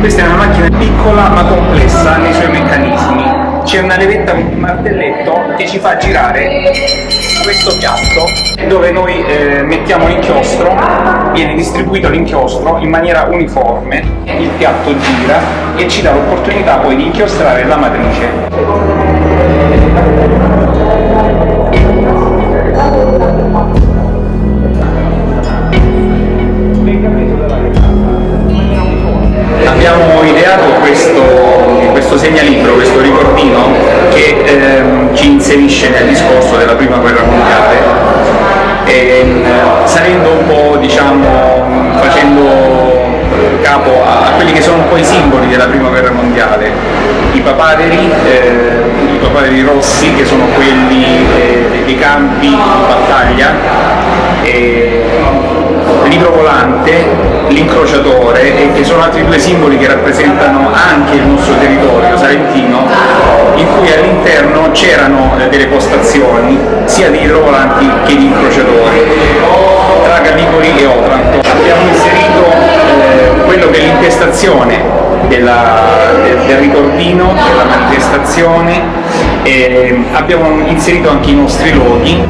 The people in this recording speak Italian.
Questa è una macchina piccola ma complessa nei suoi meccanismi. C'è una levetta con un martelletto che ci fa girare questo piatto dove noi eh, mettiamo l'inchiostro, viene distribuito l'inchiostro in maniera uniforme, il piatto gira e ci dà l'opportunità poi di inchiostrare la matrice. Abbiamo ideato questo, questo segnalibro, questo ricordino che ehm, ci inserisce nel discorso della prima guerra mondiale, ehm, salendo un po', diciamo, facendo capo a, a quelli che sono un po' i simboli della prima guerra mondiale, i papaderi, eh, i papaderi rossi che sono quelli eh, dei campi di battaglia, e il libro volante, l'incrociatore e che sono altri due simboli che rappresentano anche il nostro territorio salentino in cui all'interno c'erano eh, delle postazioni sia di idrovolanti che di incrociatori tra Gallipoli e Otranto. Abbiamo inserito eh, quello che è l'intestazione della- del, del ricordino, della manifestazione, e abbiamo inserito anche i nostri loghi